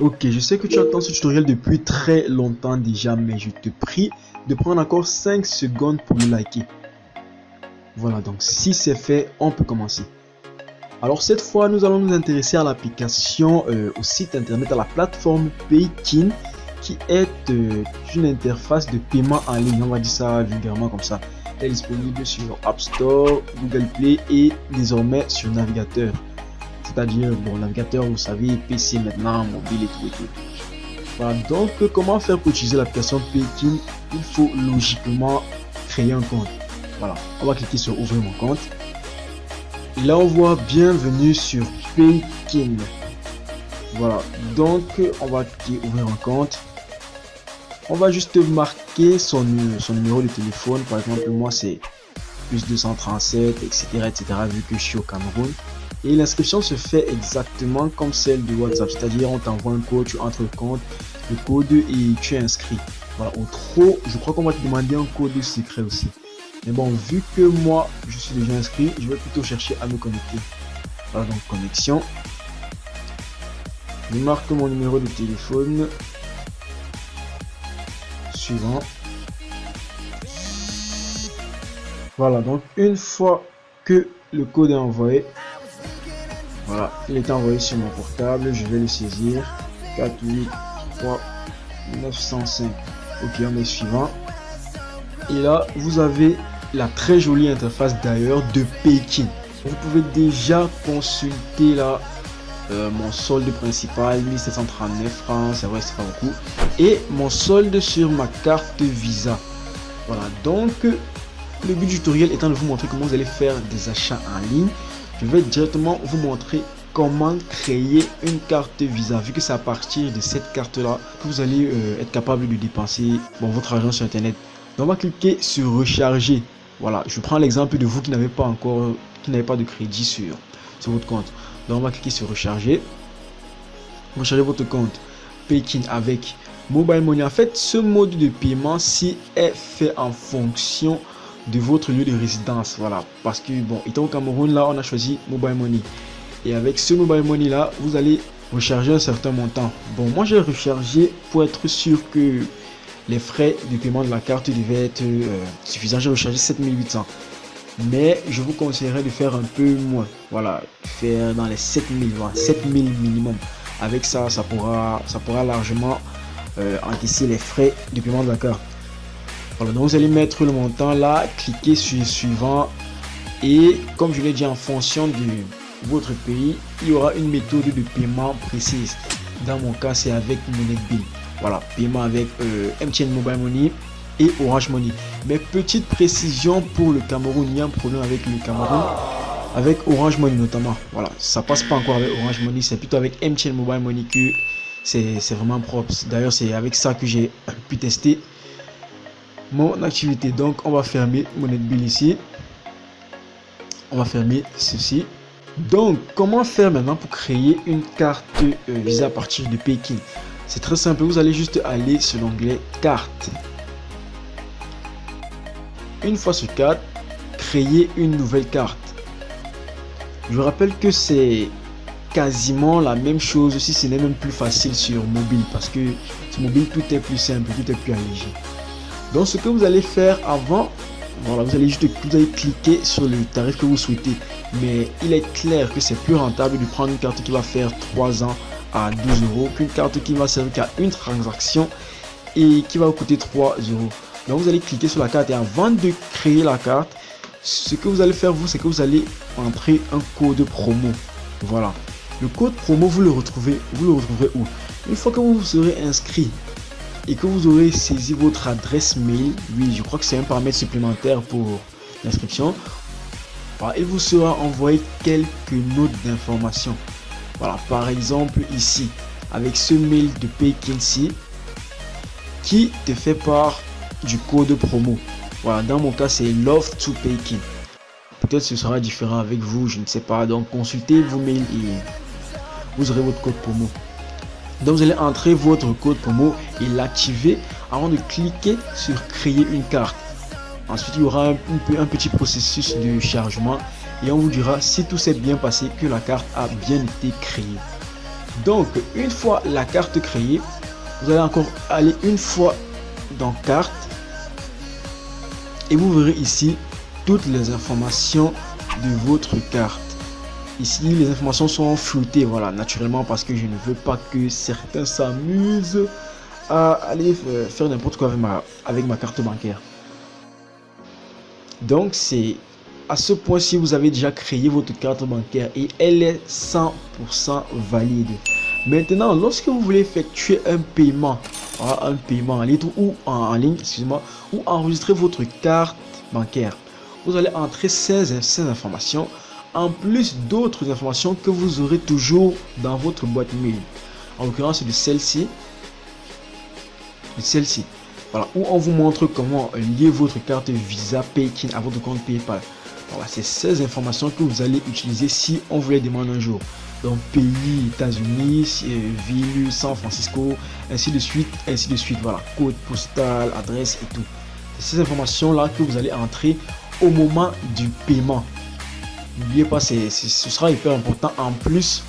Ok, je sais que tu attends ce tutoriel depuis très longtemps déjà, mais je te prie de prendre encore 5 secondes pour le liker. Voilà, donc si c'est fait, on peut commencer. Alors cette fois, nous allons nous intéresser à l'application, euh, au site internet, à la plateforme Paykin, qui est euh, une interface de paiement en ligne, on va dire ça vulgairement comme ça. Elle est disponible sur App Store, Google Play et désormais sur navigateur. C'est-à-dire, bon, navigateur, vous savez, PC maintenant, mobile et tout et tout. Voilà, donc comment faire pour utiliser l'application Paykin Il faut logiquement créer un compte. Voilà, on va cliquer sur ouvrir mon compte. Et là, on voit bienvenue sur Paykin. Voilà, donc on va cliquer ouvrir un compte. On va juste marquer son, son numéro de téléphone. Par exemple, moi c'est plus 237, etc., etc., vu que je suis au Cameroun. Et l'inscription se fait exactement comme celle de WhatsApp, c'est-à-dire on t'envoie un code, tu entres le compte, le code et tu es inscrit. Voilà, au trop, je crois qu'on va te demander un code secret aussi. Mais bon, vu que moi, je suis déjà inscrit, je vais plutôt chercher à me connecter. Voilà, donc connexion. Je marque mon numéro de téléphone. Suivant. Voilà, donc une fois que le code est envoyé, voilà, il est envoyé sur mon portable, je vais le saisir. 3 905. Ok, on est suivant. Et là, vous avez la très jolie interface d'ailleurs de Pekin. Vous pouvez déjà consulter là euh, mon solde principal 1739 francs, c'est vrai c'est pas beaucoup. Et mon solde sur ma carte Visa. Voilà, donc le but du tutoriel étant de vous montrer comment vous allez faire des achats en ligne je vais directement vous montrer comment créer une carte Visa. Vu que c'est à partir de cette carte là que vous allez euh, être capable de dépenser bon, votre argent sur internet. Donc on va cliquer sur recharger. Voilà je prends l'exemple de vous qui n'avez pas encore qui n'avez pas de crédit sur, sur votre compte. Donc on va cliquer sur recharger. Recharger votre compte Paykin avec Mobile Money. En fait ce mode de paiement si est fait en fonction de votre lieu de résidence. Voilà. Parce que, bon, étant au Cameroun, là, on a choisi Mobile Money. Et avec ce Mobile Money là, vous allez recharger un certain montant. Bon, moi j'ai rechargé pour être sûr que les frais de paiement de la carte devaient être euh, suffisants. J'ai rechargé 7800. Mais je vous conseillerais de faire un peu moins. Voilà, faire dans les 7000, voilà, 7000 minimum. Avec ça, ça pourra, ça pourra largement euh, encaisser les frais de paiement de la carte. Voilà, donc vous allez mettre le montant là, cliquez sur suivant et comme je l'ai dit en fonction de votre pays, il y aura une méthode de paiement précise. Dans mon cas, c'est avec Monetbill. Voilà, paiement avec euh, MTN Mobile Money et Orange Money. Mais petite précision pour le Cameroun, il y a un problème avec le Cameroun, avec Orange Money notamment. Voilà, ça passe pas encore avec Orange Money, c'est plutôt avec MTN Mobile Money que c'est vraiment propre. D'ailleurs, c'est avec ça que j'ai pu tester mon activité. Donc, on va fermer mon bill ici. On va fermer ceci. Donc, comment faire maintenant pour créer une carte euh, Visa à partir de Pékin? C'est très simple. Vous allez juste aller sur l'onglet carte. Une fois sur carte, créer une nouvelle carte. Je vous rappelle que c'est quasiment la même chose si ce n'est même plus facile sur mobile parce que sur mobile tout est plus simple, tout est plus allégé. Donc ce que vous allez faire avant, voilà, vous allez juste cliquer sur le tarif que vous souhaitez. Mais il est clair que c'est plus rentable de prendre une carte qui va faire 3 ans à 12 euros qu'une carte qui va servir qu'à une transaction et qui va vous coûter 3 euros. Donc vous allez cliquer sur la carte et avant de créer la carte, ce que vous allez faire vous, c'est que vous allez entrer un code promo. Voilà. Le code promo, vous le retrouvez, vous le retrouverez où? Une fois que vous serez inscrit et que vous aurez saisi votre adresse mail, oui, je crois que c'est un paramètre supplémentaire pour l'inscription, il vous sera envoyé quelques notes d'information. Voilà, par exemple ici, avec ce mail de Paykincy qui te fait part du code promo. Voilà, dans mon cas, c'est Love to Paykin. Peut-être ce sera différent avec vous, je ne sais pas. Donc, consultez vos mails et vous aurez votre code promo. Donc vous allez entrer votre code promo et l'activer avant de cliquer sur créer une carte. Ensuite, il y aura un, petit processus de chargement et on vous dira si tout s'est bien passé que la carte a bien été créée. Donc, une fois la carte créée, vous allez encore aller une fois dans carte et vous verrez ici toutes les informations de votre carte. Ici, les informations sont floutées, voilà, naturellement parce que je ne veux pas que certains s'amusent à aller euh, faire n'importe quoi avec ma, carte bancaire. Donc, c'est à ce point si vous avez déjà créé votre carte bancaire et elle est 100% valide. Maintenant, lorsque vous voulez effectuer un paiement, un paiement en ligne ou en, ligne, excusez-moi, ou enregistrer votre carte bancaire, vous allez entrer ces informations en plus d'autres informations que vous aurez toujours dans votre boîte mail. En l'occurrence, de celle-ci. Celle-ci. Voilà, où on vous montre comment lier votre carte Visa Paykin à votre compte PayPal. Voilà, c'est ces informations que vous allez utiliser si on vous les demande un jour. Donc pays, États-Unis, euh, ville, San Francisco, ainsi de suite, ainsi de suite. Voilà, code postal, adresse et tout. Ces informations là que vous allez entrer au moment du paiement. N'oubliez pas, c'est, ce sera hyper important en plus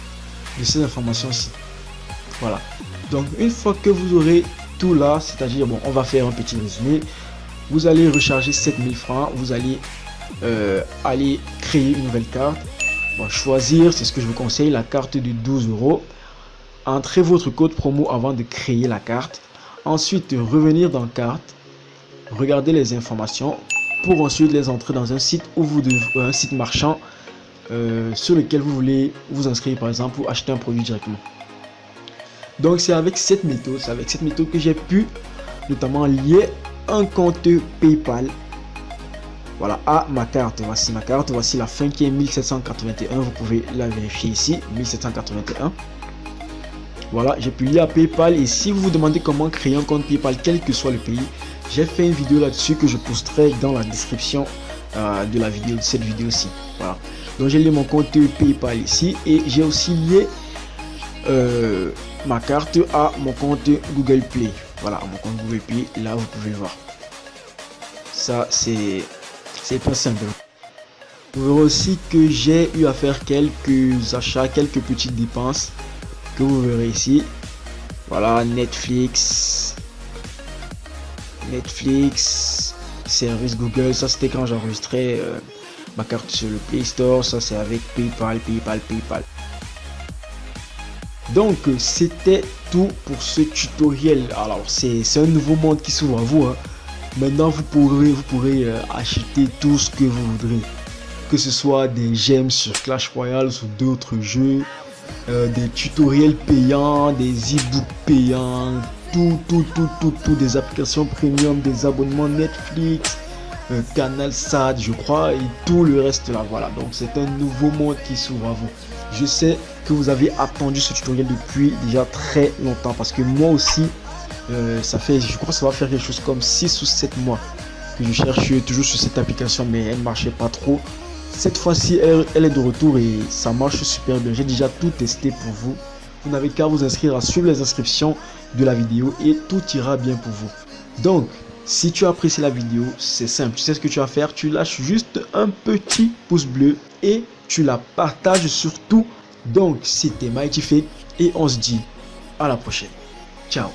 de ces informations-ci. Voilà. Donc, une fois que vous aurez tout là, c'est-à-dire, bon, on va faire un petit résumé. Vous allez recharger 7000 francs. Vous allez euh, aller créer une nouvelle carte. choisir, c'est ce que je vous conseille, la carte de 12 euros. Entrez votre code promo avant de créer la carte. Ensuite, revenir dans carte. Regardez les informations pour ensuite les entrer dans un site où vous devez, un site marchand euh, sur lequel vous voulez vous inscrire par exemple ou acheter un produit directement. Donc c'est avec cette méthode, c'est avec cette méthode que j'ai pu notamment lier un compte PayPal voilà à ma carte. Voici ma carte, voici la fin qui est 1781, vous pouvez la vérifier ici, 1781. Voilà, j'ai pu lier à PayPal et si vous vous demandez comment créer un compte PayPal quel que soit le pays, j'ai fait une vidéo là-dessus que je posterai dans la description euh, de la vidéo, de cette vidéo-ci. Voilà. Donc j'ai lié mon compte PayPal ici et j'ai aussi lié euh, ma carte à mon compte Google Play. Voilà, mon compte Google Play, là vous pouvez voir. Ça c'est c'est pas simple. Vous verrez aussi que j'ai eu à faire quelques achats, quelques petites dépenses que vous verrez ici. Voilà, Netflix, Netflix, service Google, ça c'était quand j'enregistrais euh, ma carte sur le Play Store, ça c'est avec PayPal, PayPal, PayPal. Donc c'était tout pour ce tutoriel. Alors c'est un nouveau monde qui s'ouvre à vous. Hein. Maintenant vous pourrez, vous pourrez euh, acheter tout ce que vous voudrez. Que ce soit des gemmes sur Clash Royale ou d'autres jeux, euh, des tutoriels payants, des e-books payants, tout, tout, tout, tout, tout, des applications premium, des abonnements Netflix, euh, Canal SAT, je crois, et tout le reste là. Voilà, donc c'est un nouveau monde qui s'ouvre à vous. Je sais que vous avez attendu ce tutoriel depuis déjà très longtemps parce que moi aussi, euh, ça fait, je crois que ça va faire quelque chose comme 6 ou 7 mois que je cherche toujours sur cette application, mais elle ne marchait pas trop. Cette fois-ci, elle, est de retour et ça marche super bien. J'ai déjà tout testé pour vous. Vous n'avez qu'à vous inscrire à suivre les inscriptions de la vidéo et tout ira bien pour vous. Donc, si tu as apprécié la vidéo, c'est simple. Tu sais ce que tu vas faire? Tu lâches juste un petit pouce bleu et tu la partages surtout. Donc, c'était Mighty Fake et on se dit à la prochaine. Ciao